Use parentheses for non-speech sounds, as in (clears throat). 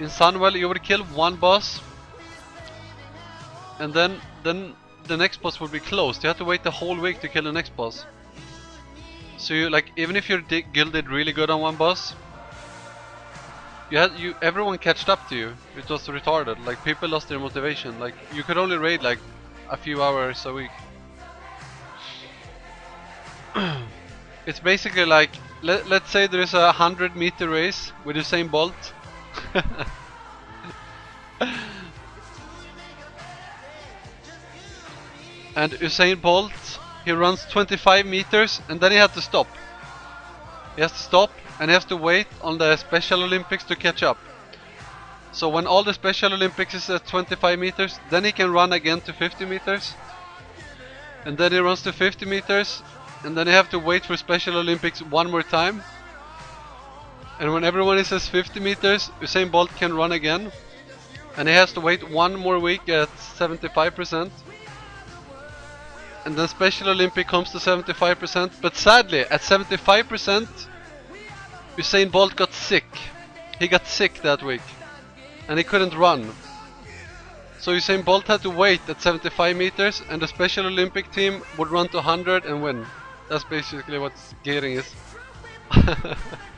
in Sunwell you would kill one boss and then then the next boss would be closed. You have to wait the whole week to kill the next boss. So you like even if you're gilded really good on one boss, you had you everyone catched up to you. It was retarded. Like people lost their motivation. Like you could only raid like a few hours a week. (clears throat) it's basically like let, let's say there is a 100 meter race with the Usain Bolt (laughs) and Usain Bolt he runs 25 meters and then he has to stop. He has to stop and he has to wait on the Special Olympics to catch up. So when all the Special Olympics is at 25 meters then he can run again to 50 meters. And then he runs to 50 meters and then you have to wait for Special Olympics one more time. And when everyone is at 50 meters, Usain Bolt can run again. And he has to wait one more week at 75%. And then Special Olympic comes to 75%. But sadly, at 75%, Usain Bolt got sick. He got sick that week. And he couldn't run. So Usain Bolt had to wait at 75 meters and the Special Olympic team would run to 100 and win. That's basically what gating is. (laughs)